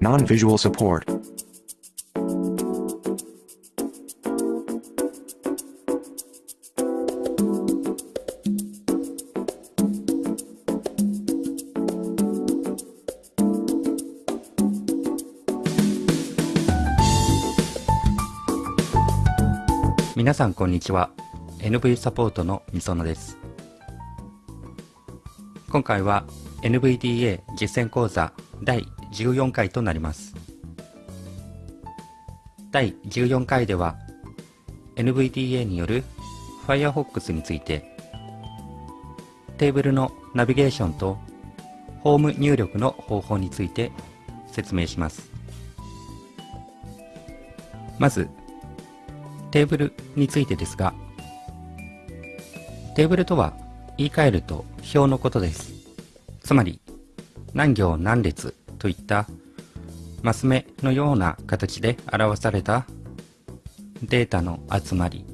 Non-visual support. 皆さんこんにちは NV サポートのみそのです今回は NVDA 実践講座第14回となります。第14回では NVDA による Firefox についてテーブルのナビゲーションとホーム入力の方法について説明します。まずテーブルについてですがテーブルとは言い換えると表のことです。つまり何行何列といったマス目のような形で表されたデータの集まり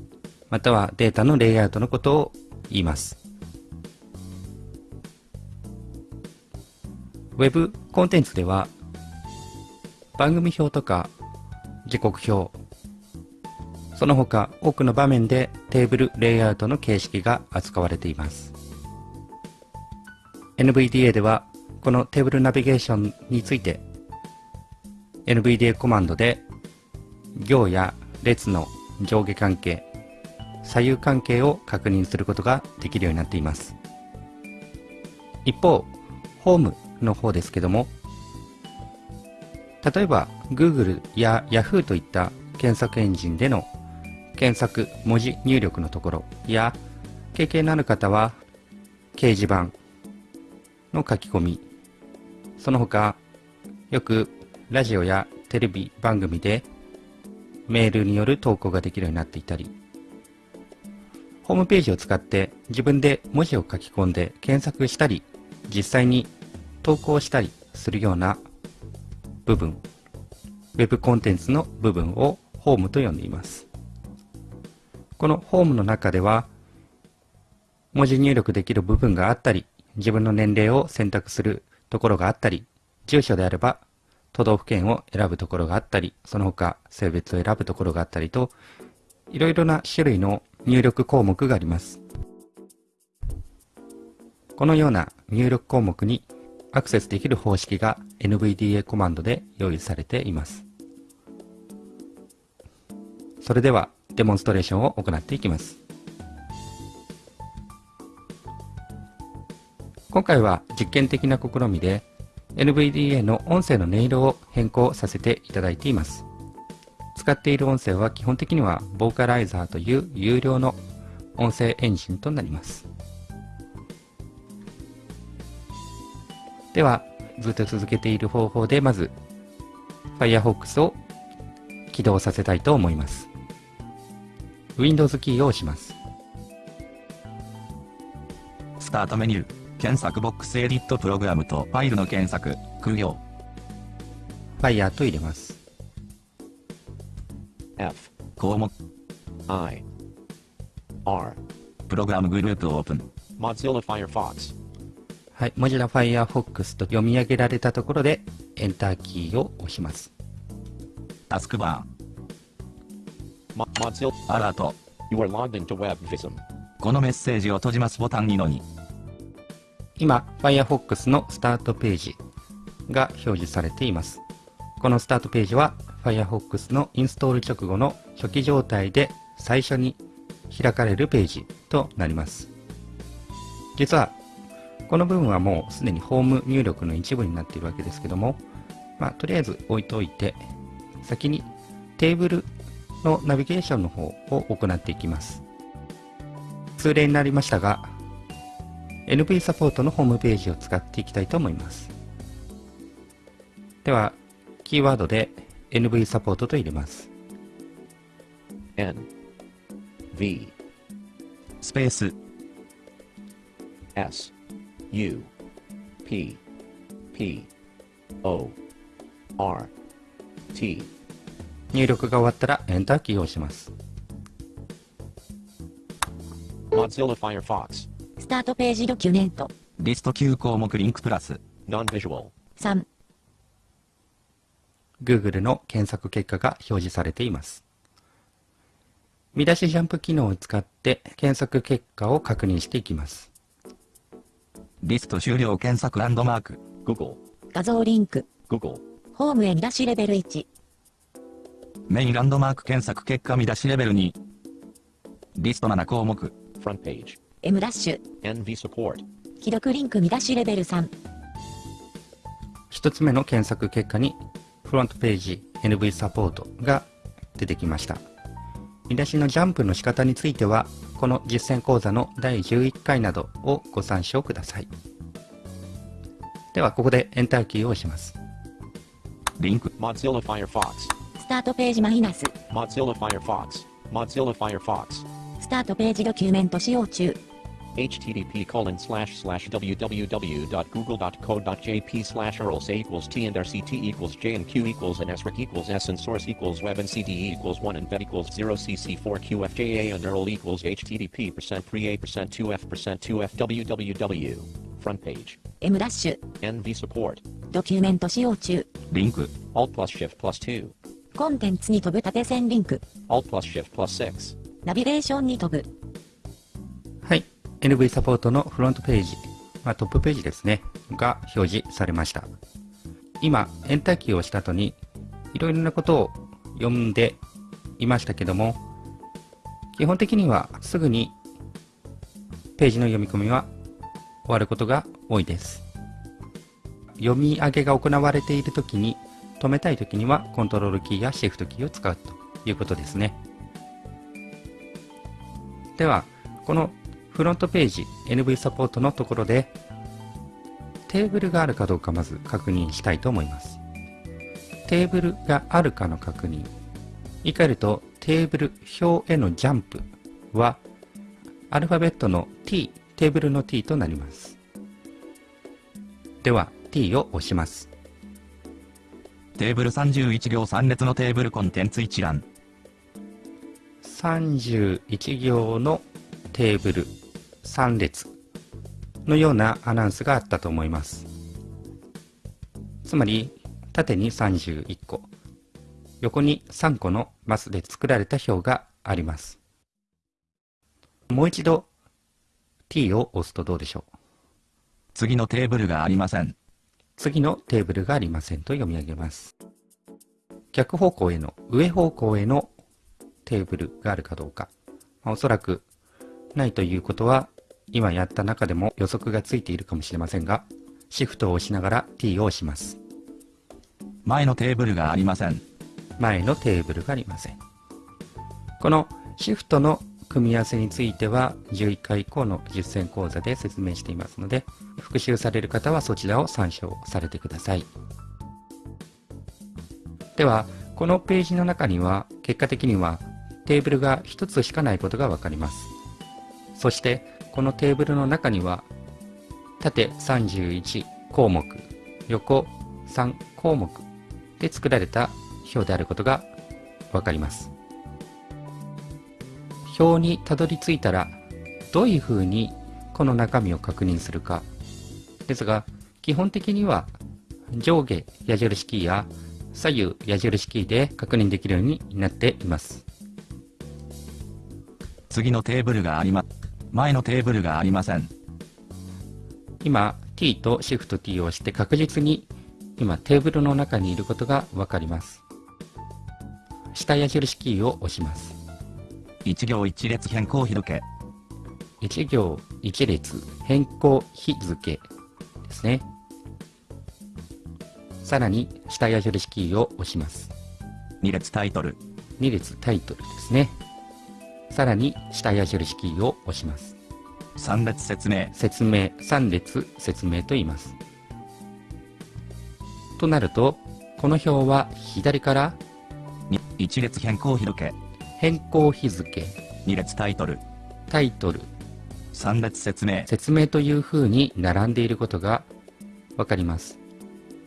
またはデータのレイアウトのことを言います。ウェブコンテンツでは番組表とか時刻表その他多くの場面でテーブルレイアウトの形式が扱われています。NVDA ではこのテーブルナビゲーションについて NVDA コマンドで行や列の上下関係左右関係を確認することができるようになっています。一方ホームの方ですけども例えば Google や Yahoo といった検索エンジンでの検索文字入力のところや経験のある方は掲示板の書き込みその他よくラジオやテレビ番組でメールによる投稿ができるようになっていたりホームページを使って自分で文字を書き込んで検索したり実際に投稿したりするような部分 Web コンテンツの部分をホームと呼んでいます。このホームの中では、文字入力できる部分があったり、自分の年齢を選択するところがあったり、住所であれば都道府県を選ぶところがあったり、その他性別を選ぶところがあったりと、いろいろな種類の入力項目があります。このような入力項目にアクセスできる方式が NVDA コマンドで用意されています。それではデモンストレーションを行っていきます。今回は実験的な試みで NVDA の音声の音色を変更させていただいています。使っている音声は基本的にはボーカライザーという有料の音声エンジンとなります。では、ずっと続けている方法でまず Firefox を起動させたいと思います。Windows キーを押します。スタートメニュー、検索ボックスエディットプログラムとファイルの検索、空行。Fire と入れます。F、項目、I、R、プログラムグループオープン。Mozilla Firefox。はい、Mozilla Firefox と読み上げられたところで、エンターキーを押します。タスクバー。Mozilla アラート。You are logged into WebVism. このメッセージを閉じますボタンにのに。今、Firefox のスタートページが表示されています。このスタートページは Firefox のインストール直後の初期状態で最初に開かれるページとなります。実は、この部分はもうすでにホーム入力の一部になっているわけですけども、まあ、とりあえず置いといて、先にテーブルのナビゲーションの方を行っていきます。通例になりましたが、NV サポートのホームページを使っていきたいと思います。では、キーワードで NV サポートと入れます。N V スペース S U P P O R T 入力が終わったらエンターキーを押します。Mozilla Firefox スタートページドキュメントリスト9項目リンクプラス Non-visual 3 Google の検索結果が表示されています。見出しジャンプ機能を使って検索結果を確認していきます。リスト終了検索ランドマーク。Google, 画像リンク。Google, ホームへ見出しレベル1。メインランドマーク検索結果見出しレベル2。リスト7項目。front page, M ダッシュ。NV support, 既読リンク見出しレベル3。一つ目の検索結果にフロントページ NV サポートが出てきました。見出しのジャンプの仕方については、この実践講座の第11回などをご参照ください。では、ここでエンターキーを押します。リンク。Mozilla Firefox, スタートページマイナス。Mozilla Firefox, Mozilla Firefox, スタートページドキュメント使用中。http colon slash slash www.google.co.jp slash urls a equals t and rct equals j and q equals and srec equals s and source equals web and cd equals 1 and vet equals 0 cc4 qfja and url equals http percent 3a percent 2f percent 2f www front page M ダッシュ。 nv support ドキュメント使用中。リンク。 alt plus shift plus 2 コンテンツに飛ぶ縦線リンク。 alt plus shift plus 6 ナビゲーションに飛ぶ。 NV サポートのフロントページ、まあ、トップページですね、が表示されました。今、エンターキーを押した後に、いろいろなことを読んでいましたけども、基本的にはすぐにページの読み込みは終わることが多いです。読み上げが行われているときに、止めたいときにはコントロールキーやシフトキーを使うということですね。では、このフロントページ NV サポートのところでテーブルがあるかどうかまず確認したいと思います。テーブルがあるかの確認。言い換えるとテーブル表へのジャンプはアルファベットの T、テーブルの T となります。では T を押します。テーブル31行3列のテーブルコンテンツ一覧。31行のテーブル3列のようなアナウンスがあったと思います。つまり、縦に31個、横に3個のマスで作られた表があります。もう一度 T を押すとどうでしょう？次のテーブルがありません。次のテーブルがありませんと読み上げます。逆方向への、上方向へのテーブルがあるかどうか。まあおそらくないということは、今やった中でも予測がついているかもしれませんが、シフトを押しながら T を押します。前のテーブルがありません。前のテーブルがありません。このシフトの組み合わせについては11回以降の実践講座で説明していますので、復習される方はそちらを参照されてください。では、このページの中には結果的にはテーブルが1つしかないことがわかります。そして、このテーブルの中には縦31項目、横3項目で作られた表であることがわかります。表にたどり着いたら、どういうふうにこの中身を確認するか。ですが、基本的には上下矢印キーや左右矢印キーで確認できるようになっています。次のテーブルがあります、前のテーブルがありません。今、T と Shift T を押して確実に今テーブルの中にいることがわかります。下矢印キーを押します。1行1列変更日付。1行1列変更日付ですね。さらに下矢印キーを押します。2列タイトル。2列タイトルですね。さらに下矢印キーを押します。3列説明。説明、3列説明と言います。となると、この表は左からに1列変更日付。変更日付、2列タイトル。タイトル、3列説明。説明という風に並んでいることがわかります。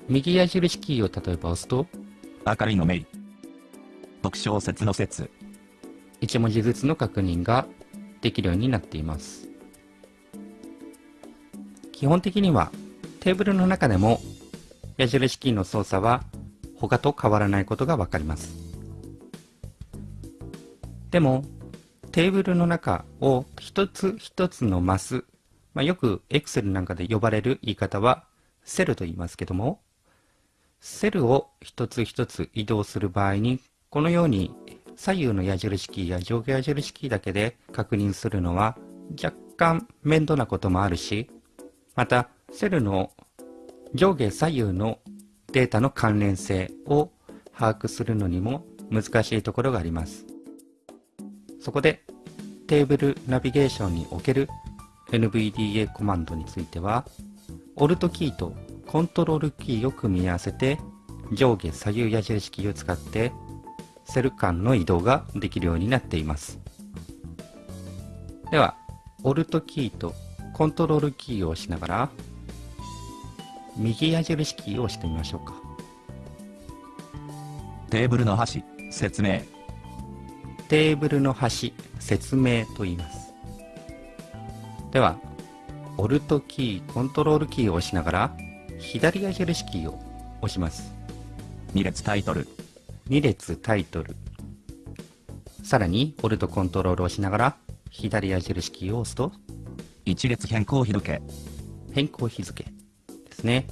右矢印キーを例えば押すと、明るいのメイ。特小説の説。1文字ずつの確認ができるようになっています。基本的にはテーブルの中でも矢印キーの操作は他と変わらないことがわかります。でも、テーブルの中を一つ一つのマス、まあ、よく Excel なんかで呼ばれる言い方はセルと言いますけども、セルを一つ一つ移動する場合に、このように左右の矢印キーや上下矢印キーだけで確認するのは若干面倒なこともあるし、またセルの上下左右のデータの関連性を把握するのにも難しいところがあります。そこでテーブルナビゲーションにおける NVDA コマンドについては、Alt キーとコントロールキーを組み合わせて上下左右矢印キーを使ってセル間の移動ができるようになっています。では、Alt キーとコントロールキーを押しながら右矢印キーを押してみましょうか。テーブルの端、説明。テーブルの端、説明と言います。では、Alt キー、コントロールキーを押しながら、左矢印キーを押します。2列タイトル。2列タイトル。さらに、Alt コントロールを押しながら、左矢印キーを押すと、1列変更日付。変更日付ですね。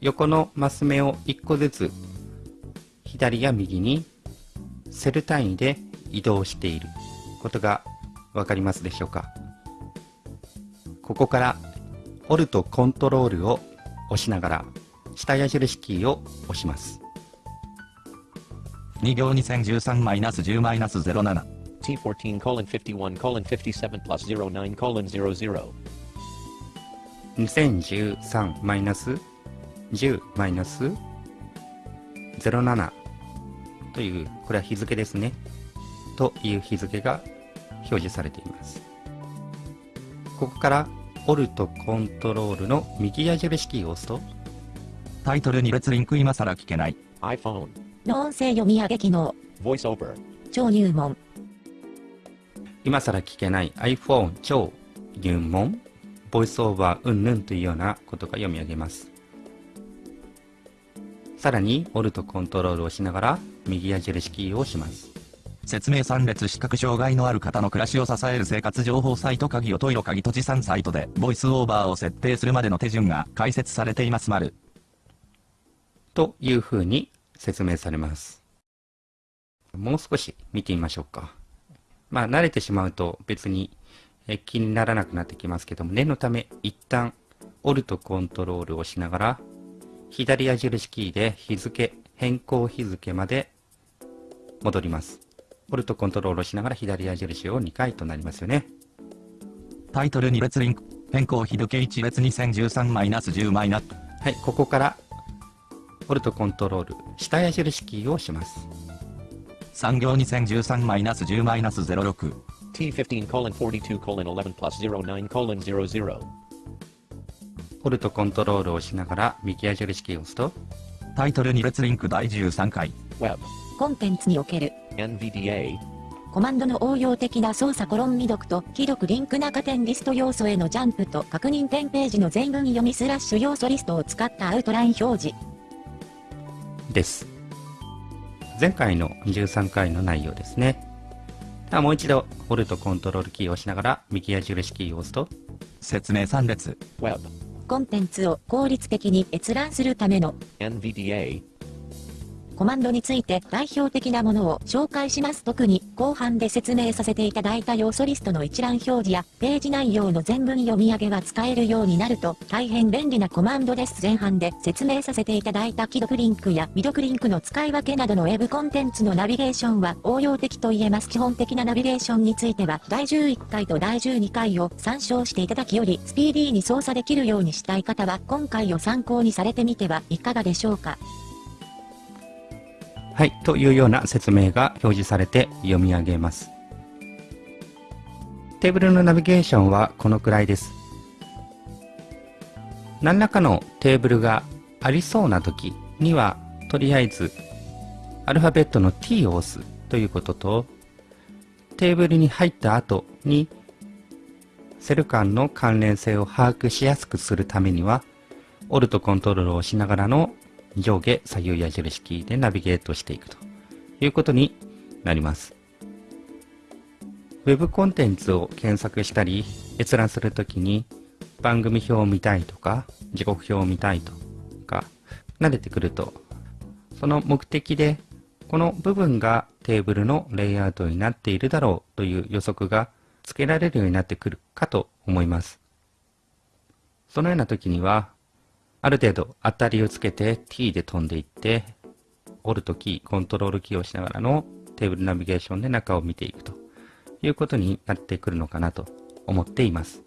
横のマス目を1個ずつ、左や右にセル単位で移動していることがわかりますでしょうかここから Alt コントロールを押しながら下矢印キーを押します。2行2013-10-07。T14 colon 51 colon 57 plus 09 colon 00. 2013-10-07という、これは日付ですね。という日付が表示されています。ここから、Alt コントロールの右矢印キーを押すと、タイトル2列リンク今更聞けない。iPhone. の音声読み上げ機能、VoiceOver. 超入門、今更聞けない iPhone 超入門、ボイスオーバーうんぬんというようなことが読み上げます。さらに、Alt コントロールを押しながら、右矢印キーを押します。説明3列視覚障害のある方の暮らしを支える生活情報サイト鍵をトイロ鍵閉じ3サイトでボイスオーバーを設定するまでの手順が解説されています丸。というふうに説明されます。もう少し見てみましょうか。まあ、慣れてしまうと別にえ気にならなくなってきますけども、念のため一旦、Alt コントロールを押しながら、左矢印キーで日付、変更日付まで戻ります。Alt コントロールをしながら左矢印を2回となりますよね。タイトル2列リンク。変更日付1列 2013-10- マイナはい、ここから、Alt コントロール、下矢印キーを押します。3行2013-10-06。T15 colon 42 colon 11 plus 09 colon 00. Alt コントロールを押しながら右矢印キーを押すと、タイトル2列リンク第13回。Web. コンテンツにおける、NVDA. コマンドの応用的な操作コロン未読と、既読リンク中点リスト要素へのジャンプと確認点ページの全文読みスラッシュ要素リストを使ったアウトライン表示。です。前回の13回の内容ですね。ではもう一度、Alt コントロールキーを押しながら右矢印キーを押すと、説明3列。Web. コンテンツを効率的に閲覧するための NVDA. コマンドについて代表的なものを紹介します。特に後半で説明させていただいた要素リストの一覧表示やページ内容の全文読み上げが使えるようになると大変便利なコマンドです。前半で説明させていただいた既読リンクや未読リンクの使い分けなどのウェブコンテンツのナビゲーションは応用的と言えます。基本的なナビゲーションについては第11回と第12回を参照していただきよりスピーディーに操作できるようにしたい方は今回を参考にされてみてはいかがでしょうか。はい、というような説明が表示されて読み上げます。テーブルのナビゲーションはこのくらいです。何らかのテーブルがありそうな時には、とりあえずアルファベットの T を押すということと、テーブルに入った後にセル間の関連性を把握しやすくするためには、Alt コントロールを押しながらの上下左右矢印キーでナビゲートしていくということになります。ウェブコンテンツを検索したり閲覧するときに番組表を見たいとか時刻表を見たいとか慣れてくるとその目的でこの部分がテーブルのレイアウトになっているだろうという予測がつけられるようになってくるかと思います。そのような時には、ある程度当たりをつけて T で飛んでいって、オルトキー、コントロールキーをしながらのテーブルナビゲーションで中を見ていくということになってくるのかなと思っています。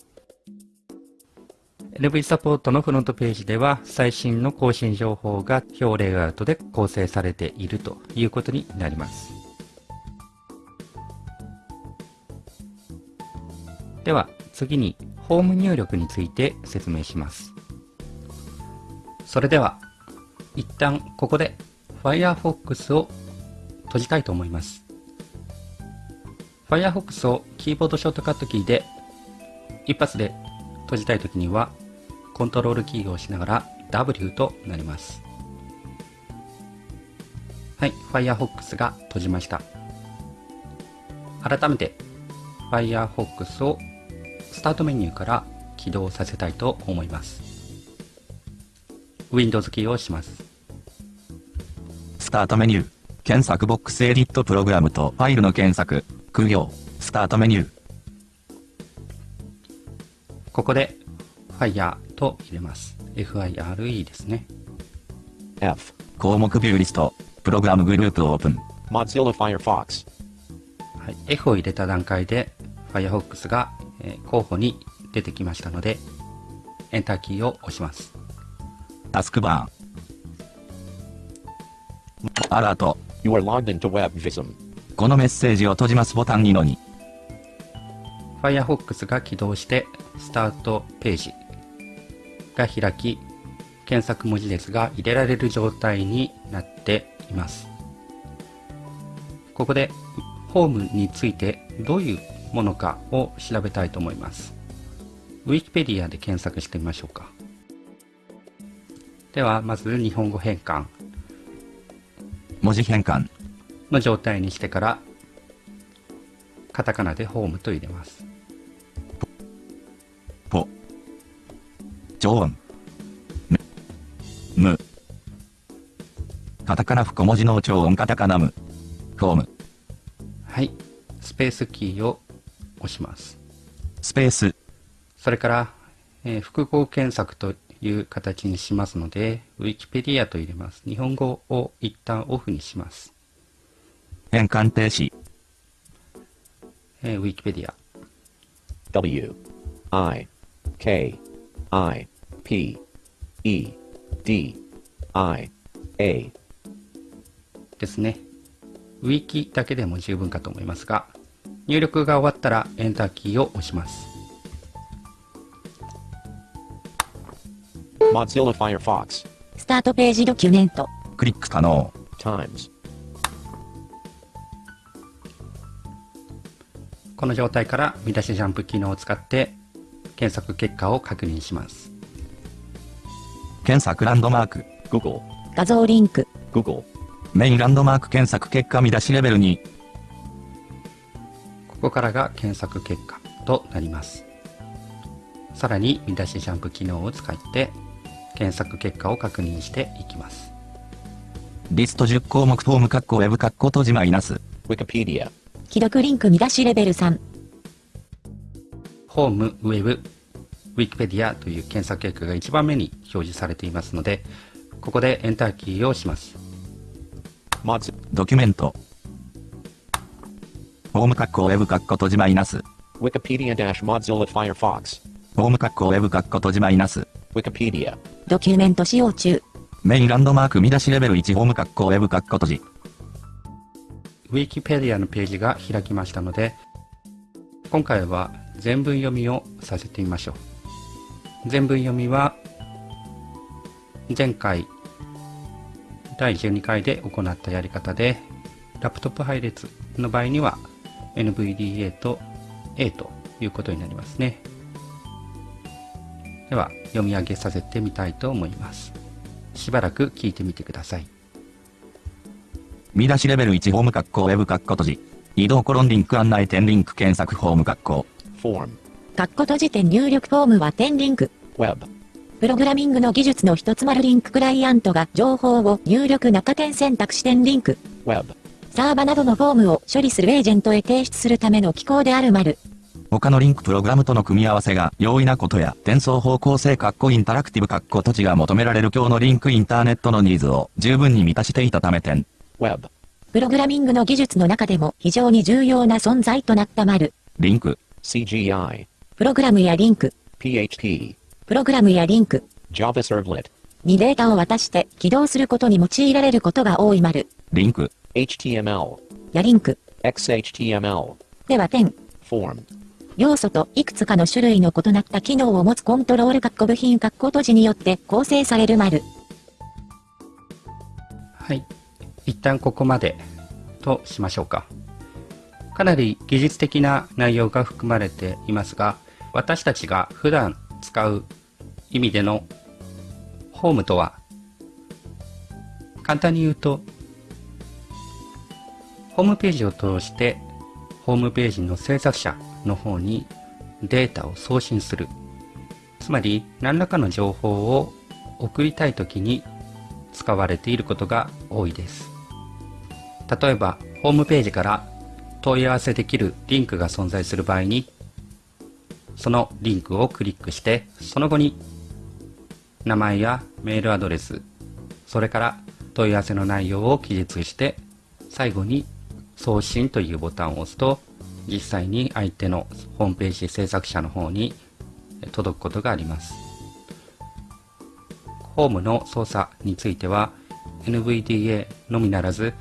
NV サポートのフロントページでは最新の更新情報が表レイアウトで構成されているということになります。では次にホーム入力について説明します。それでは一旦ここで Firefox を閉じたいと思います。Firefox をキーボードショートカットキーで一発で閉じたいときにはコントロールキーを押しながら W となります。はい、Firefox が閉じました。改めて Firefox をスタートメニューから起動させたいと思います。Windows キーを押します。スタートメニュー、検索ボックスエディットプログラムとファイルの検索、空行、スタートメニュー。ここで Fire と入れます。FIRE ですね。F 項目ビューリスト、プログラムグループオープン。Mozilla Firefox。はい、F を入れた段階で Firefox が、えー、候補に出てきましたので、エンターキーを押します。タスクバー。アラート。You are logged into WebVism. このメッセージを閉じますボタン2の2。Firefox が起動してスタートページが開き、検索文字列が入れられる状態になっています。ここで、ホームについてどういうものかを調べたいと思います。Wikipedia で検索してみましょうか。では、まず日本語変換。文字変換。の状態にしてから、カタカナでホームと入れます。超音。む。む。カタカナ小文字の超音カタカナム。フォーム。はい。スペースキーを押します。スペース。それから、えー、複合検索という形にしますので、Wikipedia と入れます。日本語を一旦オフにします。変換停止。えー、Wikipedia。W, I, K, I, P, E, D, I, A ですね。ウィキだけでも十分かと思いますが、入力が終わったらエンターキーを押します。Mozilla Firefox. スタートページドキュメント。クリック可能。Times. この状態から見出しジャンプ機能を使って検索結果を確認します。検索ランドマーク。Google. 画像リンク。Google. メインランドマーク検索結果見出しレベル2ここからが検索結果となります。さらに見出しジャンプ機能を使って検索結果を確認していきます。リスト10項目フォーム括弧ウェブ括弧閉じマイナス Wikipedia 既読リンク見出しレベル3ホーム、ウェブ、ウィキペディアという検索結果が1番目に表示されていますので、ここでエンターキーを押します。ドキュメント。ホーム括弧ウェブ括弧閉じマイナス。Wikipedia-Mozilla Firefox ホーム括弧ウェブ括弧閉じマイナス。Wikipedia ドキュメント使用中。メインランドマーク見出しレベル1ホーム括弧ウェブ括弧閉じ。ウィキペディアのページが開きましたので、今回は全文読みをさせてみましょう。全文読みは、前回、第12回で行ったやり方で、ラップトップ配列の場合には、NVDA と A ということになりますね。では、読み上げさせてみたいと思います。しばらく聞いてみてください。見出しレベル1ホーム括弧ウェブ括弧閉じ。移動コロンリンク案内点リンク検索フォーム括弧。Form. カッコ閉じ点入力フォームは点リンク。Web. プログラミングの技術の一つ丸リンククライアントが情報を入力中点選択肢点リンク。Web. サーバなどのフォームを処理するエージェントへ提出するための機構である丸。他のリンクプログラムとの組み合わせが容易なことや転送方向性括弧インタラクティブ括弧閉じが求められる今日のリンクインターネットのニーズを十分に満たしていたため点。Web. プログラミングの技術の中でも非常に重要な存在となった丸。リンク。CGI. プログラムやリンク、PHP. プログラムやリンク Java Servlet. にデータを渡して起動することに用いられることが多い丸。リンク。HTML. やリンク。XHTML. では点。Form. 要素といくつかの種類の異なった機能を持つコントロール括弧部品括弧閉じによって構成される丸。はい。一旦ここまでとしましょうか。かなり技術的な内容が含まれていますが、私たちが普段使う意味でのホームとは、簡単に言うと、ホームページを通して、ホームページの制作者の方にデータを送信する。つまり、何らかの情報を送りたいときに使われていることが多いです。例えば、ホームページから問い合わせできるリンクが存在する場合に、そのリンクをクリックして、その後に名前やメールアドレス、それから問い合わせの内容を記述して、最後に送信というボタンを押すと、実際に相手のホームページ制作者の方に届くことがあります。ホームの操作については NVDA のみならず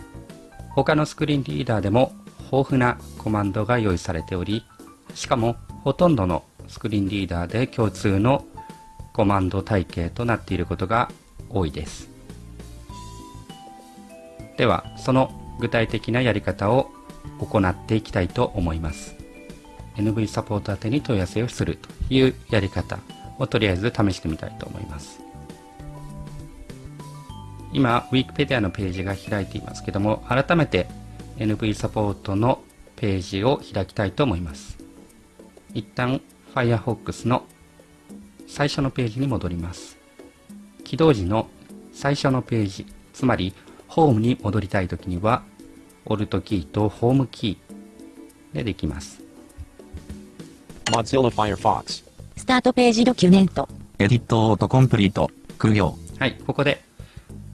他のスクリーンリーダーでも豊富なコマンドが用意されておりしかもほとんどのスクリーンリーダーで共通のコマンド体系となっていることが多いですではその具体的なやり方を行っていきたいと思います NV サポート宛てに問い合わせをするというやり方をとりあえず試してみたいと思います今、Wikipedia のページが開いていますけども、改めて NV サポートのページを開きたいと思います。一旦 Firefox の最初のページに戻ります。起動時の最初のページ、つまりホームに戻りたいときには、Alt キーとホームキーでできます。Mozilla Firefox. スタートページドキュメント。エディットオートコンプリート。苦行。はい、ここで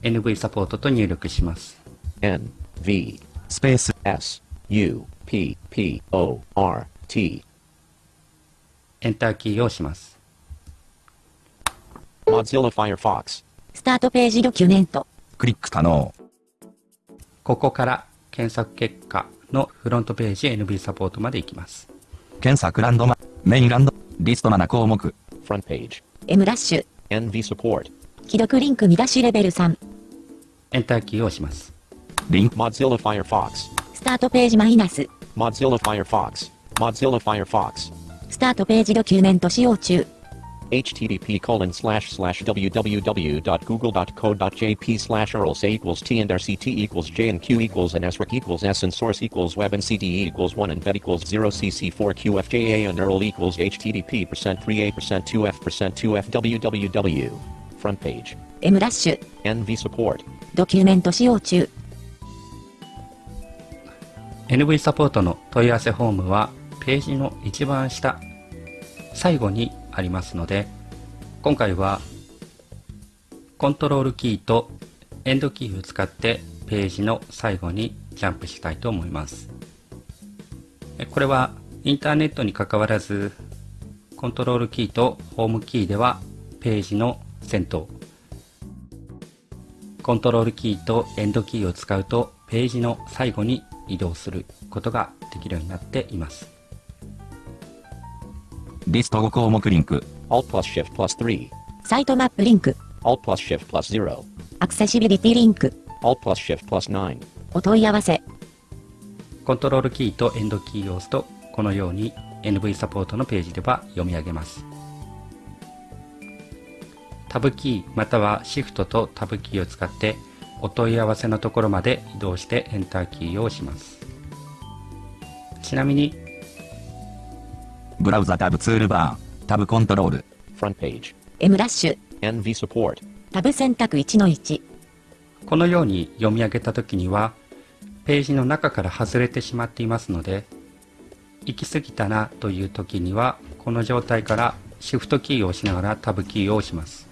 NV サポートと入力します。N. V. スペース。S. U. P. P. O. R. T. エンターキーを押します。Mozilla Firefox. スタートページドキュメント。クリック可能。ここから検索結果のフロントページ NV サポートまで行きます。検索ランドマ、メインランド、リスト7項目。Front page. M ラッシュ。NV support. 既読リンク見出しレベル3。エンターキーを押します。リンク、Mozilla Firefox. スタートページマイナス。Mozilla Firefox. Mozilla Firefox. スタートページドキュメント使用中。Http colon slash slash www.google.co.jp slash urls a equals t and rct equals j and q equals and srec equals s and source equals web and cde equals 1 and vet equals 0 cc 4 qfja and url equals http percent 3a percent 2f percent 2f www. Front page. M ラッシュ。NV support. ドキュメント使用中。NV サポートの問い合わせフォームはページの一番下、最後にありますので、今回はコントロールキーとエンドキーを使ってページの最後にジャンプしたいと思います。これはインターネットに関わらず、コントロールキーとホームキーではページの先頭、コントロールキーとエンドキーを使うとページの最後に移動することができるようになっています。リスト5項目リンク。Alt plus shift plus 3. サイトマップリンク。Alt plus shift plus 0. アクセシビリティリンク。Alt plus shift plus 9. お問い合わせ。コントロールキーとエンドキーを押すとこのように NV サポートのページでは読み上げます。タブキーまたはシフトとタブキーを使ってお問い合わせのところまで移動してエンターキーを押しますちなみにブラウザタブツールバー、タブコントロール、Front page. M ラッシュ、NV support. タブ選択1の1、このように読み上げた時にはページの中から外れてしまっていますので行き過ぎたなという時にはこの状態からシフトキーを押しながらタブキーを押します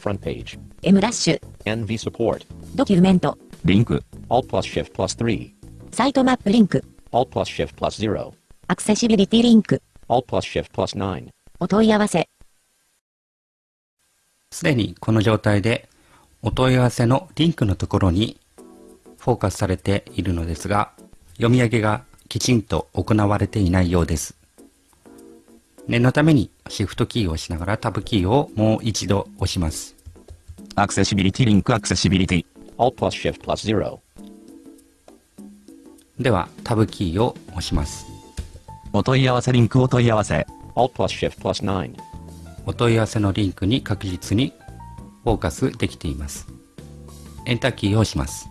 Front page. M ラッシュ、NV support. ドキュメント、リンク、Alt plus shift plus 3. サイトマップリンク、Alt plus shift plus 0. アクセシビリティリンク、Alt plus shift plus 9. お問い合わせ、すでにこの状態でお問い合わせのリンクのところにフォーカスされているのですが読み上げがきちんと行われていないようです念のためにシフトキーを押しながらタブキーをもう一度押しますアクセシビリティリンクアクセシビリティ、Alt plus shift plus 0. ではタブキーを押します。お問い合わせリンクお問い合わせ、Alt plus shift plus 9. お問い合わせのリンクに確実にフォーカスできています。エンターキーを押します。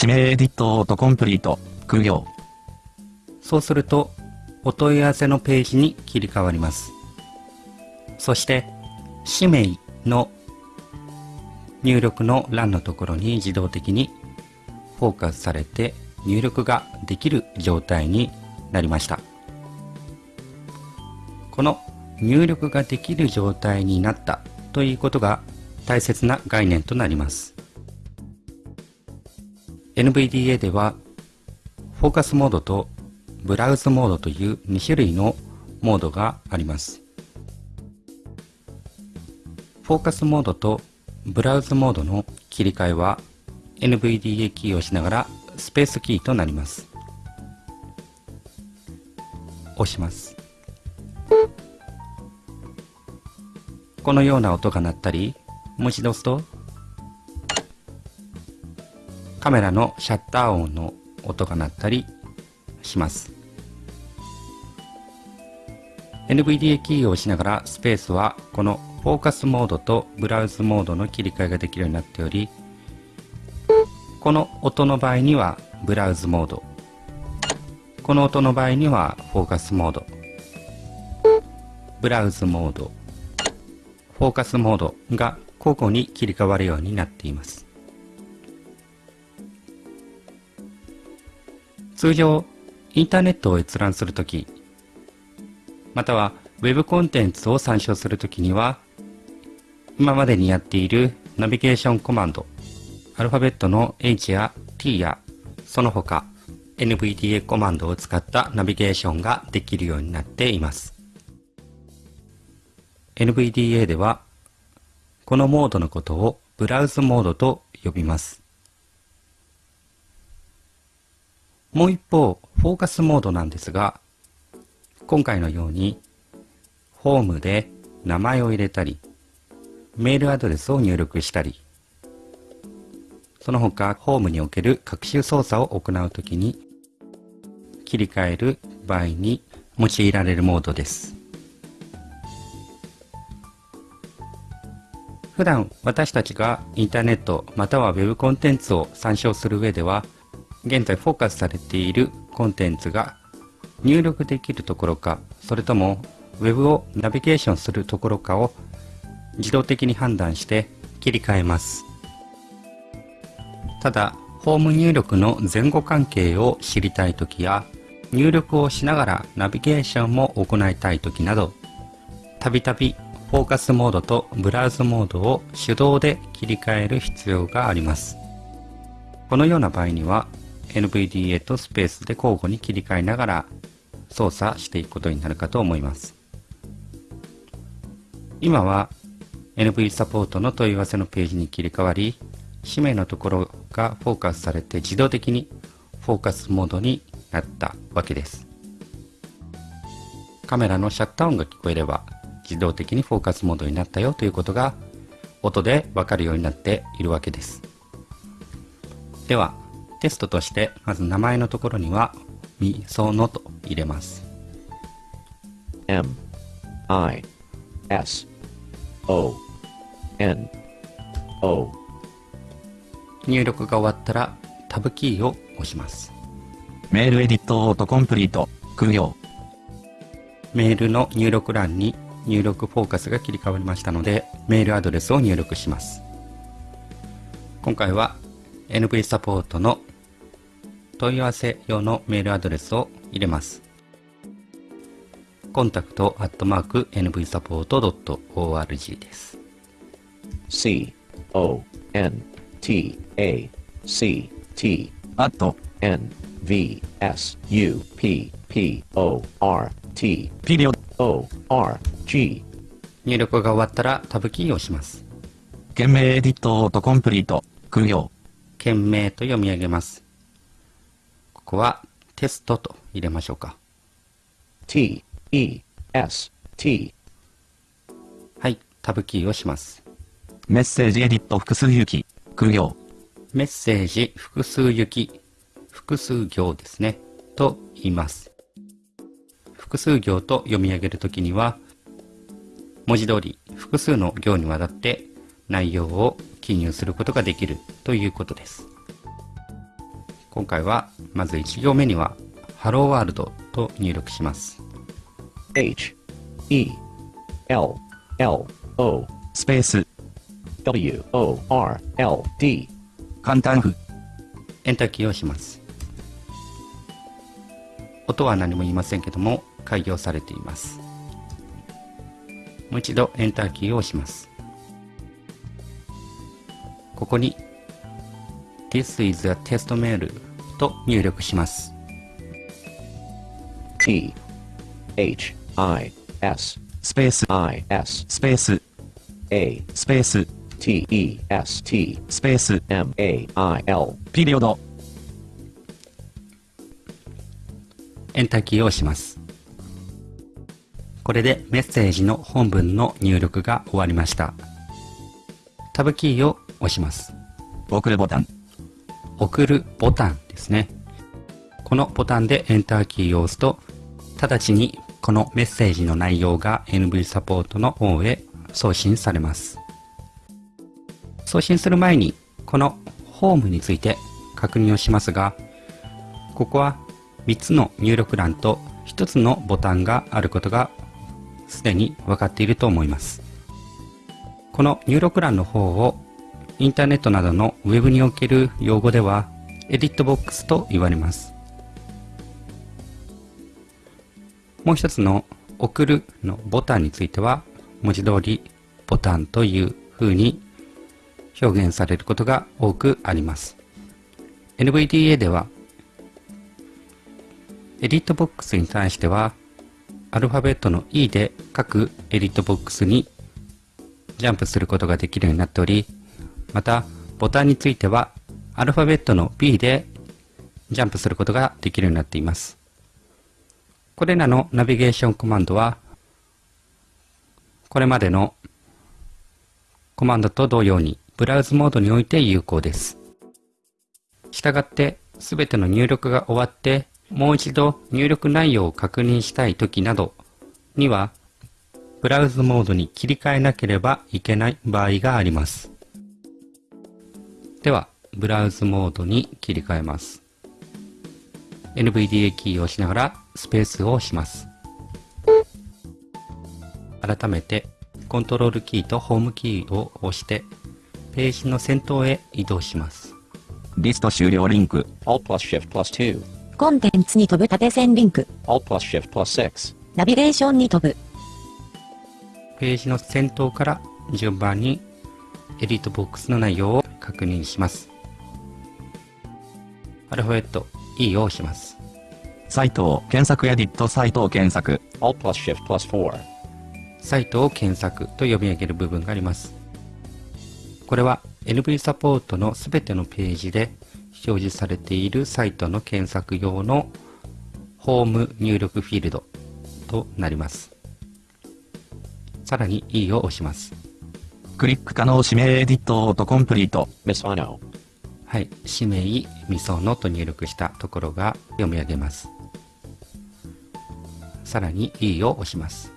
指名エディットオートコンプリート、空行、そうすると、お問い合わせのページに切り替わります。そして、氏名の入力の欄のところに自動的にフォーカスされて入力ができる状態になりました。この入力ができる状態になったということが大切な概念となります。NVDA ではフォーカスモードとブラウズモードという2種類のモードがあります。フォーカスモードとブラウズモードの切り替えは NVDA キーを押しながらスペースキーとなります。押します。このような音が鳴ったり、もう一度押すとカメラのシャッター音の音が鳴ったりします。NVDA キーを押しながらスペースはこのフォーカスモードとブラウズモードの切り替えができるようになっておりこの音の場合にはブラウズモード。この音の場合にはフォーカスモード。ブラウズモード。フォーカスモードが交互に切り替わるようになっています。通常インターネットを閲覧するときまたは Web コンテンツを参照するときには今までにやっているナビゲーションコマンドアルファベットの H や T やその他 NVDA コマンドを使ったナビゲーションができるようになっています。NVDA ではこのモードのことをブラウズモードと呼びます。もう一方フォーカスモードなんですが今回のようにホームで名前を入れたりメールアドレスを入力したりその他ホームにおける学習操作を行うときに切り替える場合に用いられるモードです。普段私たちがインターネットまたは Web コンテンツを参照する上では現在フォーカスされているコンテンツが入力できるところかそれとも Web をナビゲーションするところかを自動的に判断して切り替えます。ただホーム入力の前後関係を知りたいときや入力をしながらナビゲーションも行いたいときなどたびたびフォーカスモードとブラウズモードを手動で切り替える必要があります。このような場合には NVDA とスペースで交互に切り替えながら操作していくことになるかと思います。今は NV サポートの問い合わせのページに切り替わり氏名のところがフォーカスされて自動的にフォーカスモードになったわけです。カメラのシャッター音が聞こえれば自動的にフォーカスモードになったよということが音でわかるようになっているわけです。ではテストとしてまず名前のところにはみそのと入れます。M I S O N O. 入力が終わったらタブキーを押します。メールエディットオートコンプリート。空用。メールの入力欄に入力フォーカスが切り替わりましたので、メールアドレスを入力します。今回は NV サポートの問い合わせ用のメールアドレスを入れます。コンタクトアットマーク nvsupport.org です。C O N T A C T アット、N V S U P P O R T ピリオド。O R G 入力が終わったらタブキーを押します。件名エディットオートコンプリート。空用。件名と読み上げます。ここはテストと入れましょうか。T E S T はい、タブキーをします。メッセージエディット複数行き。空用。メッセージ複数行き、複数行ですね、と言います。複数行と読み上げるときには、文字通り複数の行にわたって内容を記入することができるということです。今回はまず1行目には、ハローワールドと入力します。H E L L O スペース。W O R L D 簡単符。エンターキーをします。音は何も言いませんけども、開業されています。もう一度エンターキーを押します。ここに This is a test mail と入力します。T H I S スペース。I S スペース。A スペース。T E S T スペース。M A I L ピリオド。エンターキーを押します。これでメッセージの本文の入力が終わりました。タブキーを押します。送るボタン。送るボタンですね。このボタンでエンターキーを押すと、直ちにこのメッセージの内容が NV サポートの方へ送信されます。送信する前に、このホームについて確認をしますが、ここは3つの入力欄と1つのボタンがあることがすでに分かっていると思います。この入力欄の方をインターネットなどのウェブにおける用語ではエディットボックスと言われます。もう一つの送るのボタンについては文字通りボタンという風に表現されることが多くあります。NVDA ではエディットボックスに対してはアルファベットの E で各エディットボックスにジャンプすることができるようになっており、また、ボタンについては、アルファベットの B でジャンプすることができるようになっています。これらのナビゲーションコマンドは、これまでのコマンドと同様に、ブラウズモードにおいて有効です。したがって、すべての入力が終わって、もう一度入力内容を確認したいときなどには、ブラウズモードに切り替えなければいけない場合があります。では、ブラウズモードに切り替えます。NVDA キーを押しながらスペースを押します。改めて、コントロールキーとホームキーを押して、ページの先頭へ移動します。リスト終了リンク。Alt plus Shift plus 2コンテンツに飛ぶ縦線リンク。Alt plus Shift plus 6ナビゲーションに飛ぶ。ページの先頭から順番にエディットボックスの内容を確認します。アルファベット E を押します。サイトを検索エディットサイトを検索。Alt plus Shift plus 4サイトを検索と読み上げる部分があります。これは NV サポートのすべてのページで表示されているサイトの検索用のホーム入力フィールドとなります。さらに E を押します。クリック可能指名エディットオートコンプリート。Misano はい、氏名みそのと入力したところが読み上げます。さらに E を押します。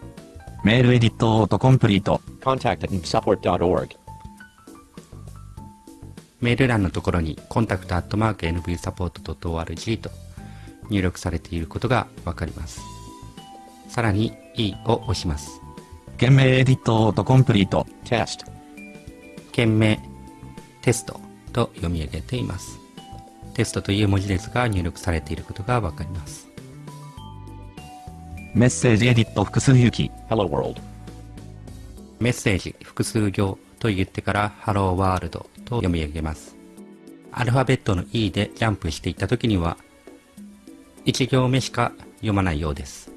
メールエディットオートコンプリート。Contact at nbsupport.org. メール欄のところに contact.nvsupport.org と入力されていることがわかります。さらに E を押します。件名エディットオートコンプリート。Test. 件名テストと読み上げています。テストという文字列が入力されていることがわかります。メッセージエディット複数行き。Hello world. メッセージ複数行と言ってから Hello World と読み上げます。アルファベットの E でジャンプしていった時には1行目しか読まないようです。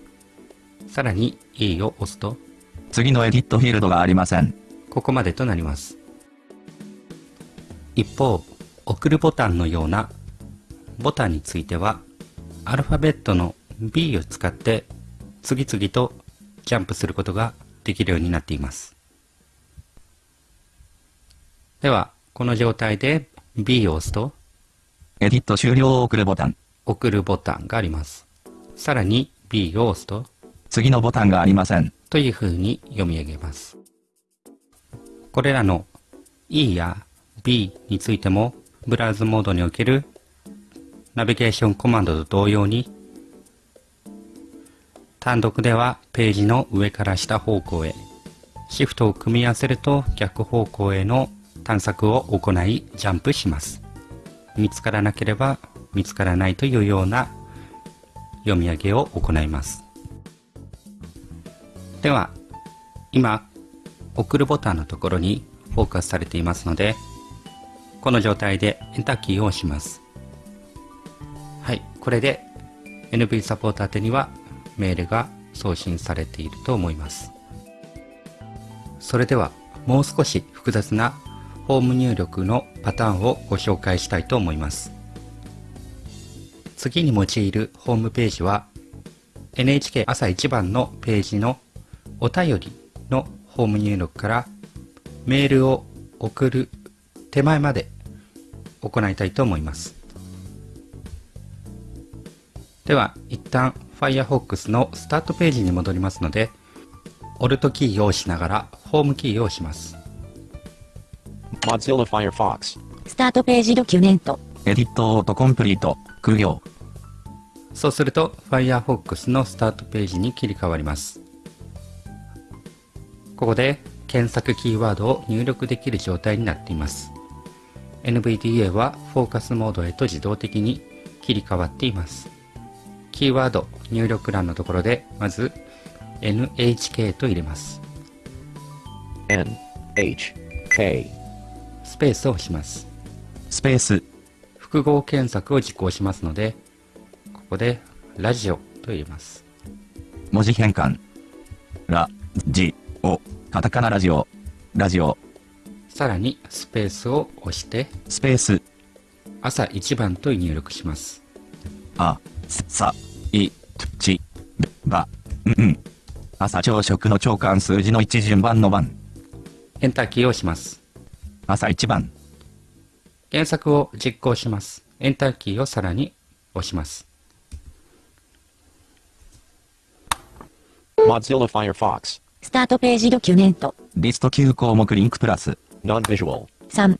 さらに E を押すと次のエディットフィールドがありません。ここまでとなります。一方、送るボタンのようなボタンについては、アルファベットの B を使って次々とジャンプすることができるようになっています。では、この状態で B を押すとエディット終了を送るボタン。送るボタンがあります。さらに B を押すと次のボタンがありません。という風に読み上げます。これらの E や B についても、ブラウズモードにおけるナビゲーションコマンドと同様に、単独ではページの上から下方向へ、シフトを組み合わせると逆方向への探索を行いジャンプします。見つからなければ見つからないというような読み上げを行います。では、今、送るボタンのところにフォーカスされていますので、この状態でエンターキーを押します。はい、これで NV サポート宛にはメールが送信されていると思います。それでは、もう少し複雑なホーム入力のパターンをご紹介したいと思います。次に用いるホームページは NHK 朝一番のページのお便りのホーム入力からメールを送る手前まで行いたいと思います。では、一旦 Firefox のスタートページに戻りますので、Alt キーを押しながらホームキーを押します。Mozilla Firefox. スタートページドキュメント。エディットオートコンプリート。空行。そうすると Firefox のスタートページに切り替わります。ここで検索キーワードを入力できる状態になっています。NVDA はフォーカスモードへと自動的に切り替わっています。キーワード入力欄のところでまず NHK と入れます。N. スペースを押します。スペース。複合検索を実行しますので、ここでラジオと入れます。文字変換。ラ、ジ、オ。カタカナラジオ。ラジオ。さらにスペースを押してスペース。朝一番と入力します。あ、すさ、い、ち、ば、んん。朝朝食の朝間数字の一順番の番。エンターキーを押します。朝一番。検索を実行します。エンターキーをさらに押します。Mozilla Firefox. スタートページドキュメント。リスト9項目リンクプラス。Non-visual. 3。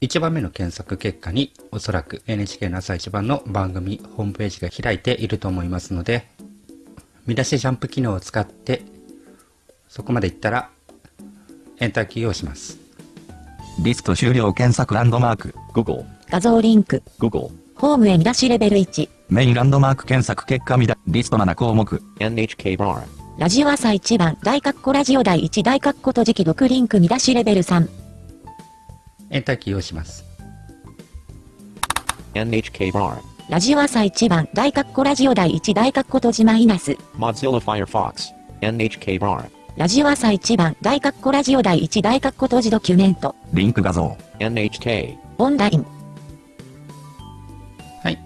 1番目の検索結果におそらく NHK の朝一番の番組ホームページが開いていると思いますので、見出しジャンプ機能を使ってそこまで行ったらエンターキーを押します。リスト終了検索ランドマーク。Google. 画像リンク。Google. ホームへ見出しレベル1。メインランドマーク検索結果見だ。リスト7項目。NHK bar. ラジオ朝一番大括弧ラジオ第1大括弧閉じ記読リンク見出しレベル3。エンターキーを押します。NHK bar. ラジオ朝一番大括弧ラジオ第1大括弧閉じマイナス。Mozilla Firefox. NHK bar. ラジオ朝一番大括弧ラジオ第1大括弧閉じドキュメント。リンク画像。NHK. オンライン。はい。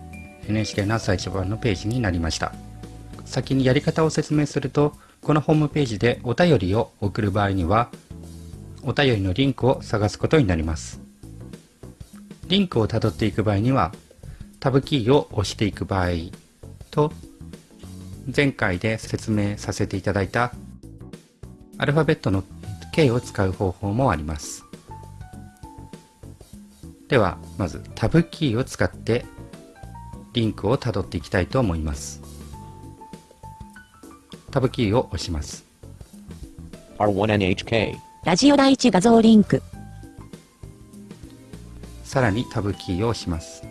NHK の朝一番のページになりました。先にやり方を説明すると、このホームページでお便りを送る場合には、お便りのリンクを探すことになります。リンクをたどっていく場合には、タブキーを押していく場合と、前回で説明させていただいたアルファベットの K を使う方法もあります。では、まずタブキーを使ってリンクをたどっていきたいと思います。タブキーを押します。R1NHK. ラジオ第一画像リンク。さらにタブキーを押します。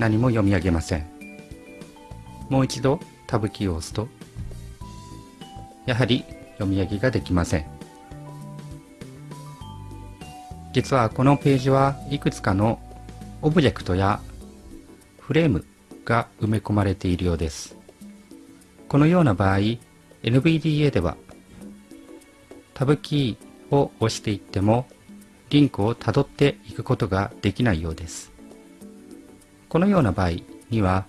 何も読み上げません。もう一度タブキーを押すと、やはり読み上げができません。実はこのページはいくつかのオブジェクトやフレームが埋め込まれているようです。このような場合、NVDA ではタブキーを押していってもリンクをたどっていくことができないようです。このような場合には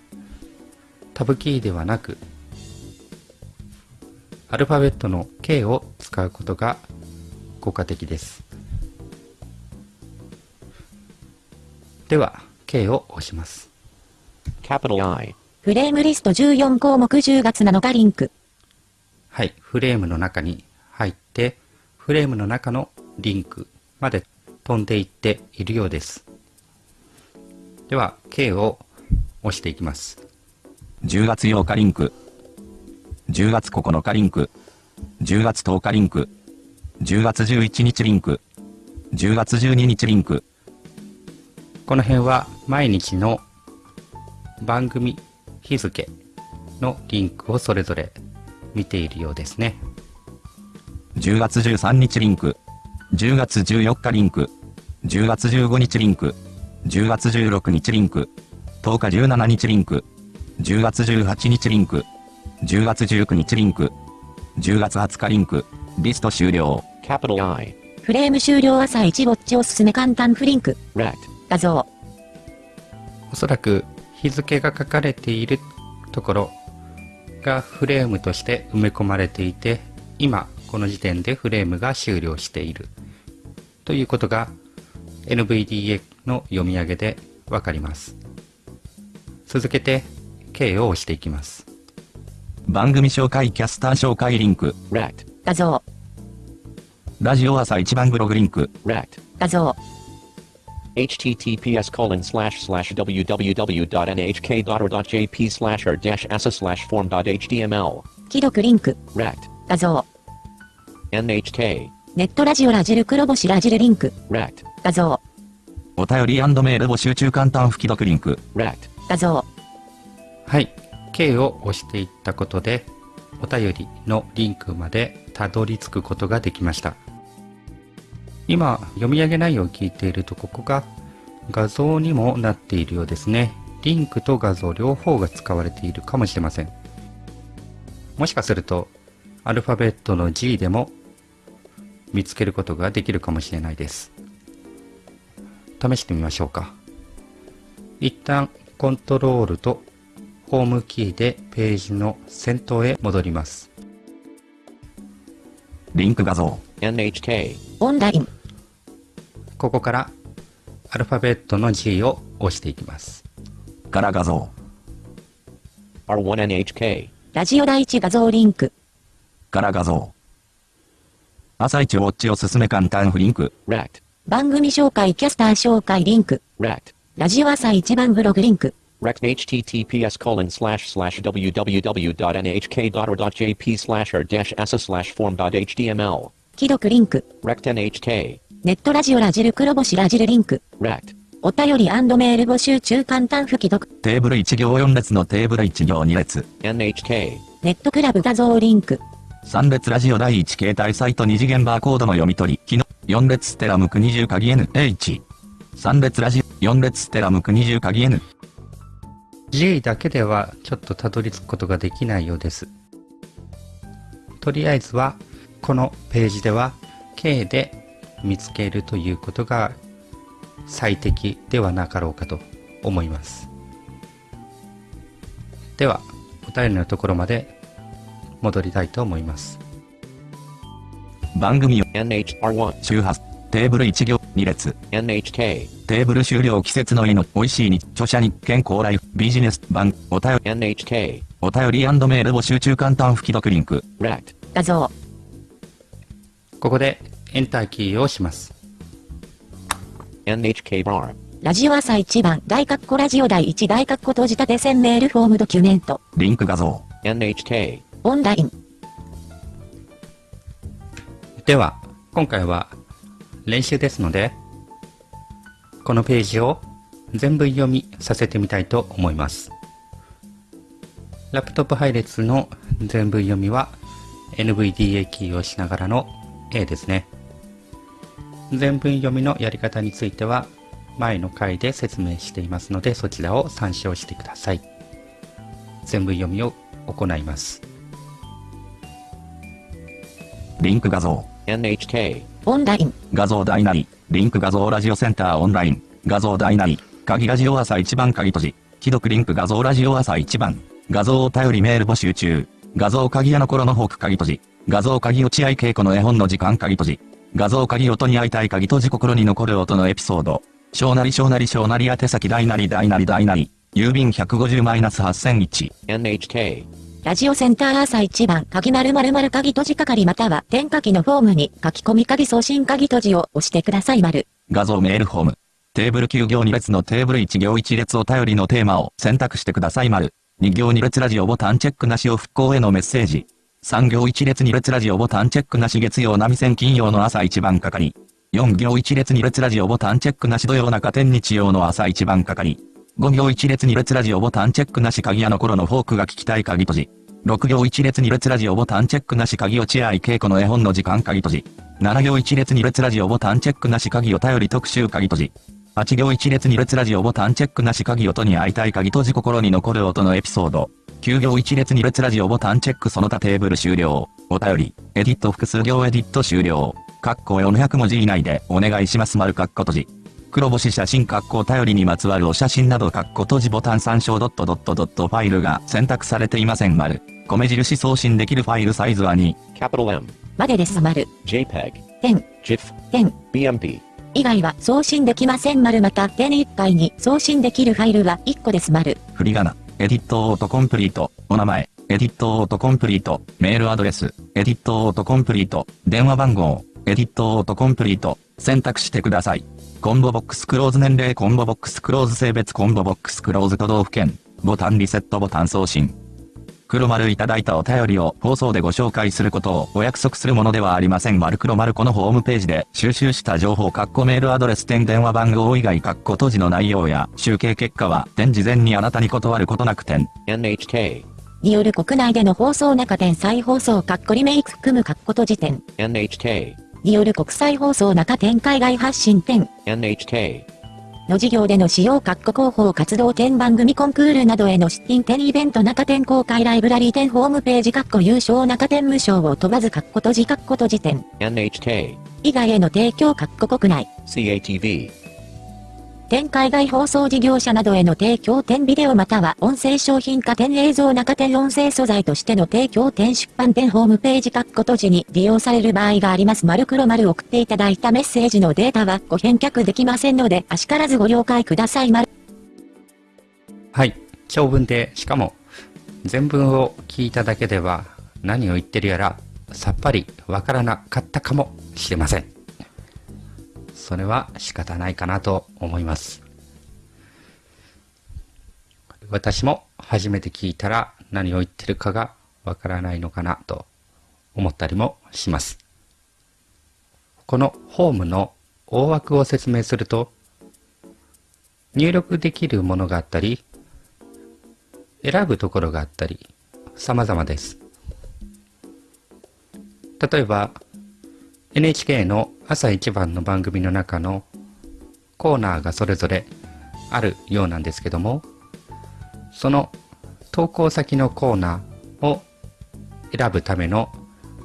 タブキーではなくアルファベットの K を使うことが効果的です。では K を押します。Capital I. フレームリスト14項目10月7日リンク。はい、フレームの中に入って、フレームの中のリンクまで飛んでいっているようです。では、K を押していきます。10月8日リンク。10月9日リンク。10月10日リンク。10月11日リンク。10月12日リンク。この辺は毎日の番組日付のリンクをそれぞれ見ているようですね。10月13日リンク。10月14日リンク。10月15日リンク。10月16日リンク。10日17日リンク。10月18日リンク。10月19日リンク。10月20日リンク。リスト終了。Capital I. フレーム終了朝1ウォッチおすすめ簡単フリンク。Rect. 画像。おそらく日付が書かれているところがフレームとして埋め込まれていて今この時点でフレームが終了しているということが NVDA の読み上げでわかります続けて K を押していきます番組紹介キャスター紹介リンク。画像。ラジオ朝一番ブログリンク。画像。https colon slash slash www.nhk.or.jp slash r dash asa slash form.html. 既読リンク。Rect. 画像。NHK. ネットラジオラジル黒星ラジルリンク。Rect. 画像。お便りメール募集中簡単吹き読リンク。Rect. 画像。はい OK を押していったことでお便りのリンクまでたどり着くことができました。今読み上げ内容を聞いているとここが画像にもなっているようですね。リンクと画像両方が使われているかもしれません。もしかするとアルファベットの G でも見つけることができるかもしれないです。試してみましょうか。一旦コントロールとホームキーでページの先頭へ戻ります。リンク画像。NHK. オンライン。ここからアルファベットの G を押していきます。から画像。R1NHK. ラジオ第一画像リンク。から画像。朝一ウォッチおすすめ簡単フリンク。Rect. 番組紹介キャスター紹介リンク。Rect. ラジオ朝一番ブログリンク。Rect https colon slash slash www.nhk.or.jp slash r dash asa slash form.html. 既読リンク。Rect NHK. ネットラジオラジル黒星ラジルリンク。Rect. お便りメール募集中簡単吹き読。テーブル1行4列のテーブル1行2列。NHK. ネットクラブ画像リンク。3列ラジオ第1携帯サイト2次元バーコードの読み取り。機能。4列ステラムク20鍵 NH。3列ラジオ。4列ステラムク20鍵 N。G だけではちょっとたどり着くことができないようです。とりあえずはこのページでは K で見つけるということが最適ではなかろうかと思います。では、お便りのところまで戻りたいと思います。番組を NHR1. 周波数。テーブル1行。2列。NHK, テーブル終了季節のいの、美味しいに、著者に、健康ライフ、ビジネス版、お便り、NHK, お便りメール募集中簡単吹き読リンク。Rect, 画像、ここでエンターキーを押します。NHK bar, ラジオ朝一番、大括弧ラジオ第一大括弧閉じ立て線メールフォームドキュメント、リンク画像。NHK, オンライン、では、今回は練習ですので、このページを全部読みさせてみたいと思います。ラップトップ配列の全部読みは NVDA キーを押しながらの A ですね。全文読みのやり方については前の回で説明していますのでそちらを参照してください。全文読みを行います。リンク画像。NHK, オンライン、画像大なり。リンク画像ラジオセンターオンライン。画像大なり。鍵ラジオ朝一番鍵閉じ。既読リンク画像ラジオ朝一番。画像お便りメール募集中。画像鍵屋の頃のフォーク鍵閉じ。画像鍵落合稽古の絵本の時間鍵閉じ。画像鍵音に会いたい鍵閉じ心に残る音のエピソード。小なり小なり小なり宛先大なり大なり大なり。郵便150-8001。NHK, ラジオセンター朝一番、鍵丸丸丸鍵閉じ係または、点書きのフォームに書き込み鍵送信鍵閉じを押してください丸。画像メールフォーム。テーブル9行2列のテーブル1行1列お便りのテーマを選択してください丸。2行2列ラジオボタンチェックなしを復興へのメッセージ。3行1列2列ラジオボタンチェックなし月曜波線金曜の朝一番係。4行1列2列ラジオボタンチェックなし土曜中天日曜の朝一番係。5行1列2列ラジオボタンチェックなし鍵屋の頃のフォークが聞きたい鍵閉じ。6行1列2列ラジオボタンチェックなし鍵落合稽古の絵本の時間鍵閉じ。7行1列2列ラジオボタンチェックなし鍵お便り特集鍵閉じ。8行1列2列ラジオボタンチェックなし鍵音に会いたい鍵閉じ心に残る音のエピソード。9行1列2列ラジオボタンチェックその他テーブル終了。お便り、エディット複数行エディット終了。括弧400文字以内でお願いします丸括弧閉じ。黒星写真括弧お便りにまつわるお写真など括弧閉じボタン参照ドットドットドットファイルが選択されていません。丸。米印送信できるファイルサイズは2。capital M, までです。丸。JPEG, 点、GIF, 点、BMP, 以外は送信できません。丸。また点1回に送信できるファイルは1個です。丸。振り仮名、エディットオートコンプリート、お名前、エディットオートコンプリート、メールアドレス、エディットオートコンプリート、電話番号、エディットオートコンプリート、選択してください。コンボボックスクローズ年齢コンボボックスクローズ性別コンボボックスクローズ都道府県、ボタンリセットボタン送信。黒丸いただいたお便りを放送でご紹介することをお約束するものではありません。丸黒丸このホームページで収集した情報括弧メールアドレス点電話番号以外括弧閉じの内容や集計結果は点事前にあなたに断ることなく点。NHK, による国内での放送中点再放送かっこリメイク含むかっこ閉じ点。NHK, による国際放送中展海外発信展。NHK, の事業での使用括弧広報活動展番組コンクールなどへの出品展イベント中展公開ライブラリー展ホームページ括弧優勝中展無償を問わず括弧閉じ括弧閉じ点。NHK, 以外への提供括弧国内。CATV, 点海外放送事業者などへの提供点ビデオまたは音声商品化点映像中点音声素材としての提供点出版点ホームページ括弧閉じに利用される場合があります。丸黒丸送っていただいたメッセージのデータはご返却できませんので、あしからずご了解ください。丸はい。長文で、しかも、全文を聞いただけでは何を言ってるやらさっぱりわからなかったかもしれません。それは仕方ないかなと思います。私も初めて聞いたら何を言ってるかがわからないのかなと思ったりもします。このホームの大枠を説明すると入力できるものがあったり選ぶところがあったり様々です。例えば NHK の朝一番の番組の中のコーナーがそれぞれあるようなんですけどもその投稿先のコーナーを選ぶための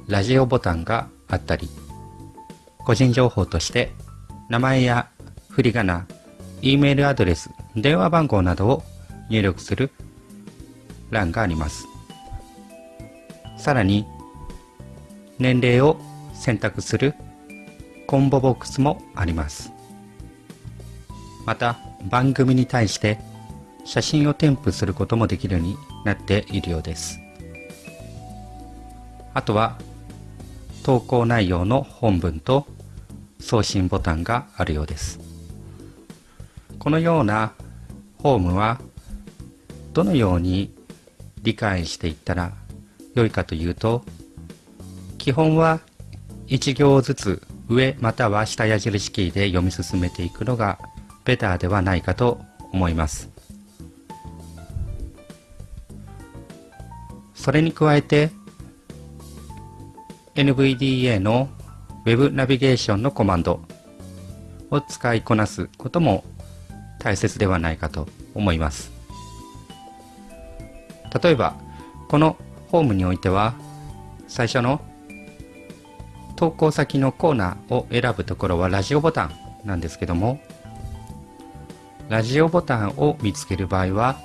ラジオボタンがあったり個人情報として名前や振り仮名 E メールアドレス電話番号などを入力する欄があります。さらに年齢を選択するコンボボックスもあります。また番組に対して写真を添付することもできるようになっているようです。あとは投稿内容の本文と送信ボタンがあるようです。このようなホームはどのように理解していったら良いかというと基本は1行ずつ上または下矢印キーで読み進めていくのがベターではないかと思います。それに加えて NVDA の Web ナビゲーションのコマンドを使いこなすことも大切ではないかと思います。例えばこのホームにおいては最初の投稿先のコーナーを選ぶところはラジオボタンなんですけどもラジオボタンを見つける場合は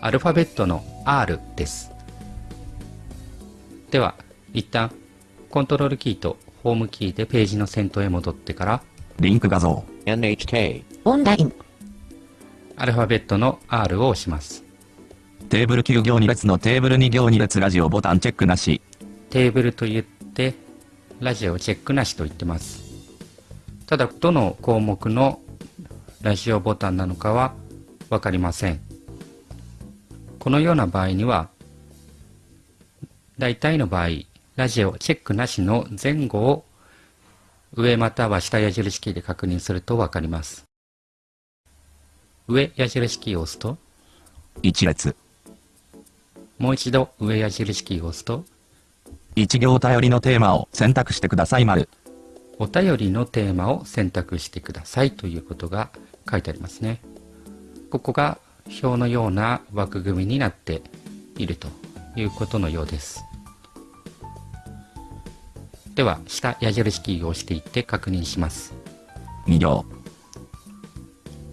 アルファベットの R ですでは一旦コントロールキーとホームキーでページの先頭へ戻ってからリンク画像。NHK. オンライン、アルファベットの R を押しますテーブル9行2列のテーブル2行2列ラジオボタンチェックなし。テーブルと言ってラジオチェックなしと言ってます。ただどの項目のラジオボタンなのかは分かりません。このような場合には大体の場合ラジオチェックなしの前後を上または下矢印キーで確認すると分かります。上矢印キーを押すと1列。もう一度上矢印キーを押すと1行頼りのテーマを選択してください丸。お便りのテーマを選択してくださいということが書いてありますね。ここが表のような枠組みになっているということのようです。では、下矢印キーを押していって確認します。2行。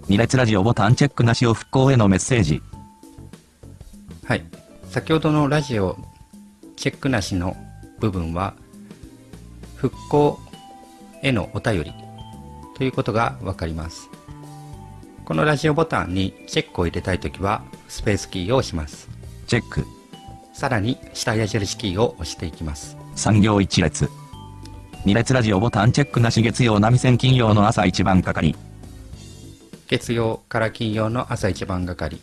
2列ラジオボタンチェックなしを復興へのメッセージ。はい。先ほどのラジオチェックなしの部分は、復興へのお便りということがわかります。このラジオボタンにチェックを入れたいときは、スペースキーを押します。チェック。さらに下矢印キーを押していきます。3行1列。2列ラジオボタンチェックなし月曜波線金曜の朝一番係。月曜から金曜の朝一番係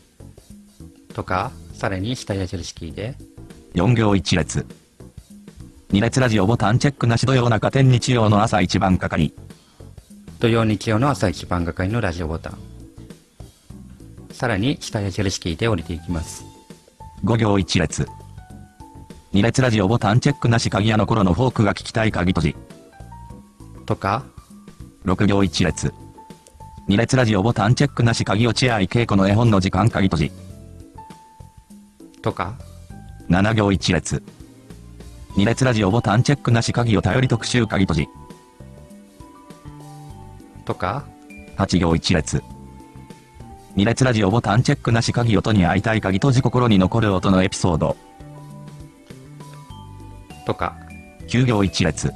とか、さらに下矢印キーで、4行1列。2列ラジオボタンチェックなし土曜中天日曜の朝一番係。土曜日曜の朝一番係のラジオボタン。さらに下矢印キーで降りていきます。5行1列。2列ラジオボタンチェックなし鍵屋の頃のフォークが聞きたい鍵閉じ。とか、6行1列。2列ラジオボタンチェックなし鍵落合稽古の絵本の時間鍵閉じ。とか、7行1列。2列ラジオボタンチェックなし鍵を頼り特集鍵閉じ。とか、8行1列。2列ラジオボタンチェックなし鍵音に会いたい鍵閉じ心に残る音のエピソード。とか、9行1列。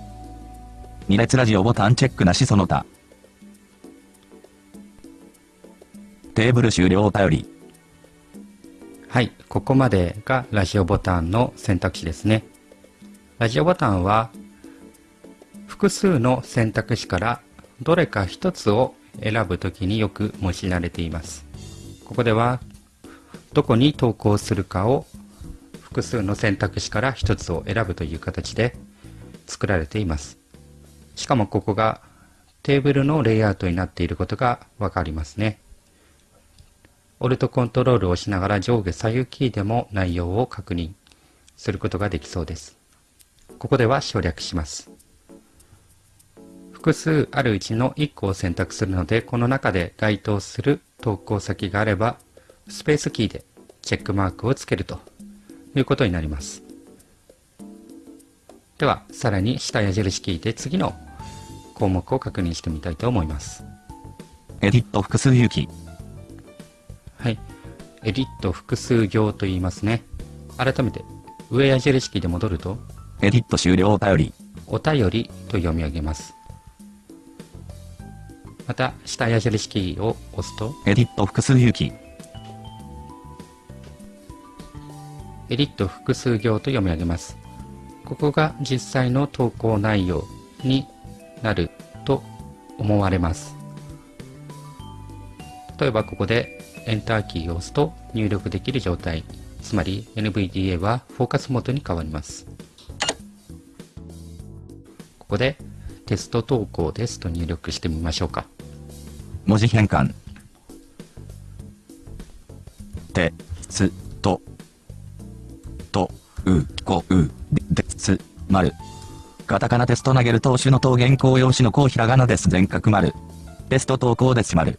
2列ラジオボタンチェックなしその他。テーブル終了お便り。はい、ここまでがラジオボタンの選択肢ですね。ラジオボタンは複数の選択肢からどれか一つを選ぶときによく用いられています。ここではどこに投稿するかを複数の選択肢から一つを選ぶという形で作られています。しかもここがテーブルのレイアウトになっていることがわかりますね。オルトコントロールを押しながら上下左右キーでも内容を確認することができそうです。ここでは省略します。複数あるうちの1個を選択するので、この中で該当する投稿先があれば、スペースキーでチェックマークをつけるということになります。では、さらに下矢印キーで次の項目を確認してみたいと思います。エディット複数有機。はい。エディット複数行と言いますね。改めて、上矢印キーで戻ると、エディット終了お便り。お便りと読み上げます。また、下矢印キーを押すと、エディット複数有機。エディット複数行と読み上げます。ここが実際の投稿内容になると思われます。例えばここでエンターキーを押すと入力できる状態、つまり NVDA はフォーカスモードに変わります。ここでテスト投稿ですと入力してみましょうか。文字変換。て、つ、と、と、う、こ、う、で、でつ、丸。カタカナテスト投げる投手の投原稿用紙のこうひらがなです全角丸。テスト投稿です丸。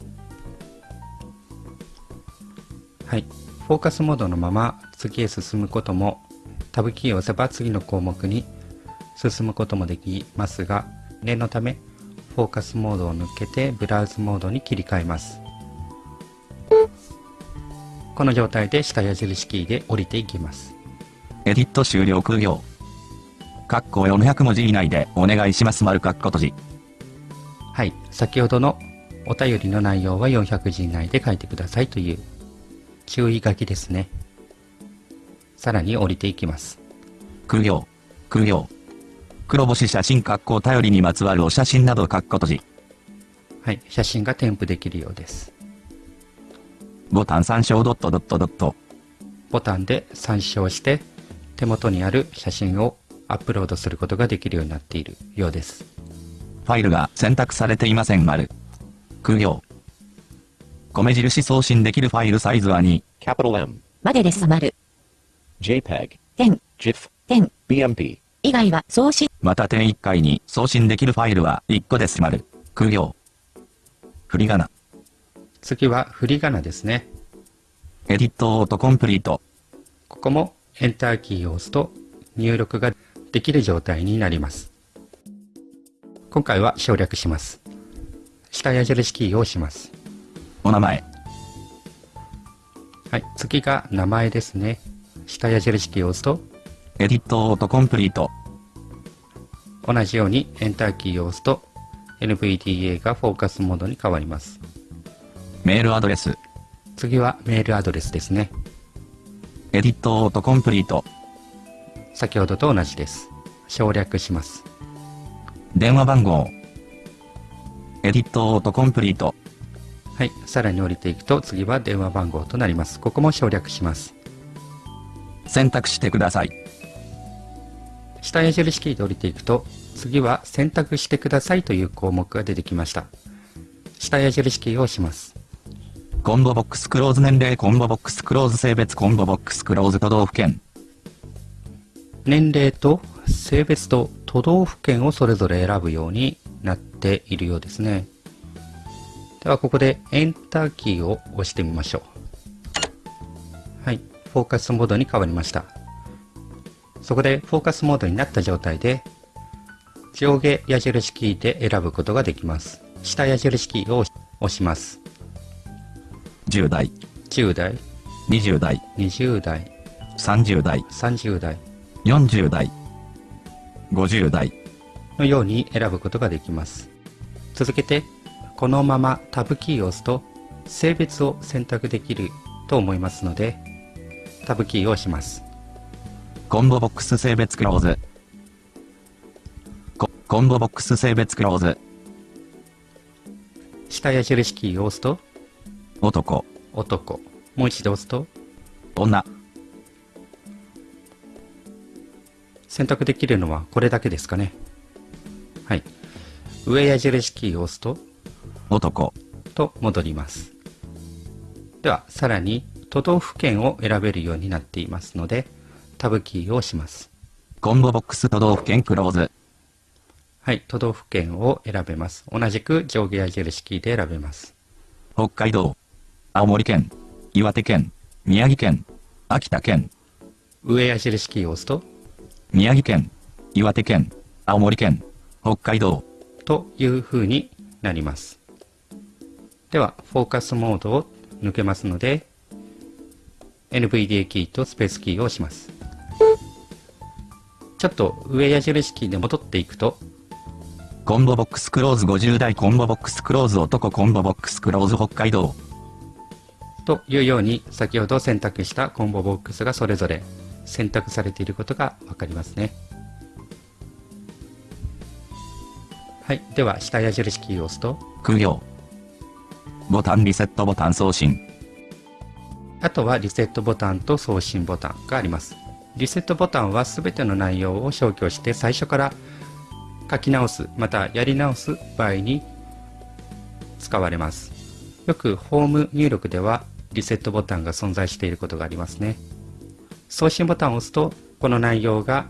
はい。フォーカスモードのまま次へ進むことも、タブキーを押せば次の項目に進むこともできますが、念のため、フォーカスモードを抜けてブラウズモードに切り替えます。この状態で下矢印キーで降りていきます。エディット終了空行。括弧400文字以内でお願いします丸括弧閉じ。はい。先ほどのお便りの内容は400字以内で書いてくださいという注意書きですね。さらに降りていきます。空行。空行。黒星写真括弧頼りにまつわるお写真など括弧閉じ。はい。写真が添付できるようです。ボタン参照ドットドットドット。ボタンで参照して手元にある写真をアップロードすることができるようになっているようです。ファイルが選択されていません丸。空行。米印送信できるファイルサイズは2。Capital M. までです丸。JPEG. 点、GIF. 点、BMP. 以外は送信。また点1回に送信できるファイルは1個です丸。空行。振り仮名。次は振り仮名ですね。エディットオートコンプリート。ここもエンターキーを押すと入力ができる状態になります。今回は省略します。下矢印キーを押します。お名前。はい。次が名前ですね。下矢印キーを押すとエディットオートコンプリート。同じようにエンターキーを押すと NVDA がフォーカスモードに変わります。メールアドレス。次はメールアドレスですね。エディットオートコンプリート。先ほどと同じです。省略します。電話番号。エディットオートコンプリート。はい。さらに降りていくと次は電話番号となります。ここも省略します。選択してください。下矢印キーで降りていくと次は選択してくださいという項目が出てきました。下矢印キーを押します。コンボボックスクローズ年齢コンボボックスクローズ性別コンボボックスクローズ都道府県。年齢と性別と都道府県をそれぞれ選ぶようになっているようですね。ではここでエンターキーを押してみましょう。はい。フォーカスモードに変わりました。そこでフォーカスモードになった状態で上下矢印キーで選ぶことができます。下矢印キーを押します。10代、10代、20代、20代、30代、30代40代、50代、のように選ぶことができます。続けて、このままタブキーを押すと、性別を選択できると思いますので、タブキーを押します。コンボボックス性別クローズ。ココンボボックス性別クローズ。下矢印キーを押すと、男、男。もう一度押すと、女、選択できるのはこれだけですかね。はい。上矢印キーを押すと、男、と戻ります。では、さらに都道府県を選べるようになっていますので、タブキーを押します。コンボボックス都道府県クローズ。はい、都道府県を選べます。同じく上下矢印キーで選べます。北海道、青森県、岩手県、宮城県、秋田県、上矢印キーを押すと、宮城県、岩手県、青森県、北海道、という風になります。では、フォーカスモードを抜けますので、NVDA キーとスペースキーを押します。ちょっと上矢印キーで戻っていくと、コンボボックスクローズ50代コンボボックスクローズ男コンボボックスクローズ北海道。というように先ほど選択したコンボボックスがそれぞれ選択されていることがわかりますね。はい。では、下矢印キーを押すと、苦行。ボタンリセットボタン送信。あとはリセットボタンと送信ボタンがあります。リセットボタンは全ての内容を消去して最初から書き直す、またやり直す場合に使われます。よくホーム入力ではリセットボタンが存在していることがありますね。送信ボタンを押すと、この内容が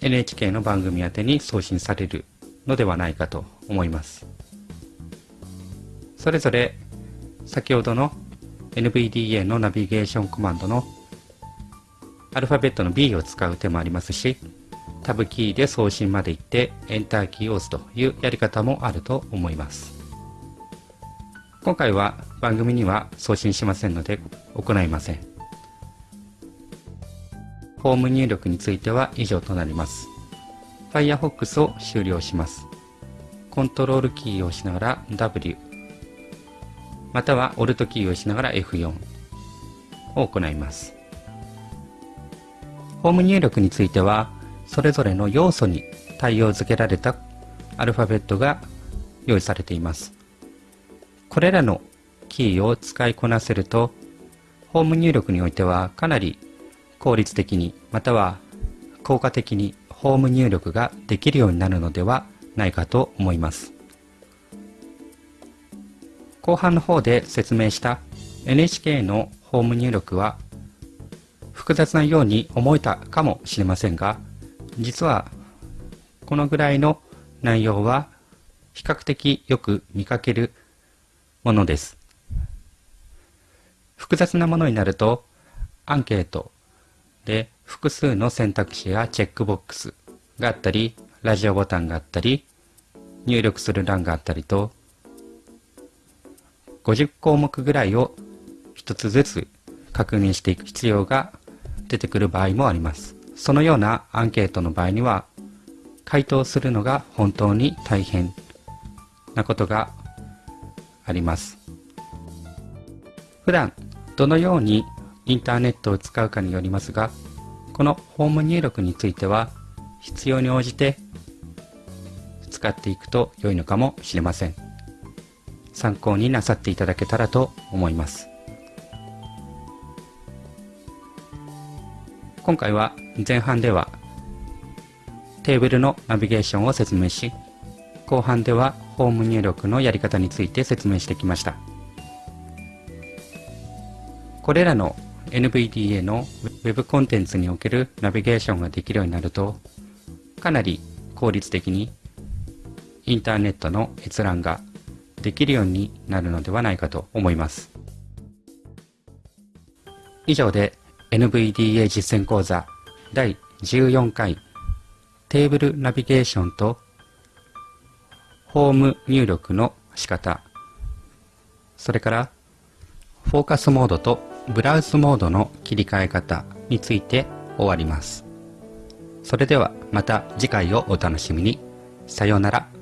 NHK の番組宛てに送信されるのではないかと思います。それぞれ先ほどの NVDA のナビゲーションコマンドのアルファベットの B を使う手もありますし、タブキーで送信まで行ってエンターキーを押すというやり方もあると思います。今回は番組には送信しませんので行いません。ホーム入力については以上となります。Firefox を終了します。コントロールキーを押しながら W、または Alt キーを押しながら F4 を行います。ホーム入力については、それぞれの要素に対応付けられたアルファベットが用意されています。これらのキーを使いこなせると、ホーム入力においてはかなり効率的にまたは効果的にホーム入力ができるようになるのではないかと思います。後半の方で説明した NHK のホーム入力は複雑なように思えたかもしれませんが、実はこのぐらいの内容は比較的よく見かけるものです。複雑なものになるとアンケートで複数の選択肢やチェックボックスがあったり、ラジオボタンがあったり、入力する欄があったりと、50項目ぐらいを一つずつ確認していく必要が出てくる場合もあります。そのようなアンケートの場合には、回答するのが本当に大変なことがあります。普段どのようにインターネットを使うかによりますが、このホーム入力については必要に応じて使っていくと良いのかもしれません。参考になさっていただけたらと思います。今回は前半ではテーブルのナビゲーションを説明し、後半ではホーム入力のやり方について説明してきました。これらの NVDA の Web コンテンツにおけるナビゲーションができるようになると、かなり効率的にインターネットの閲覧ができるようになるのではないかと思います。以上で NVDA 実践講座第14回テーブルナビゲーションとホーム入力の仕方それからフォーカスモードとブラウズモードの切り替え方について終わります。それではまた次回をお楽しみに。さようなら。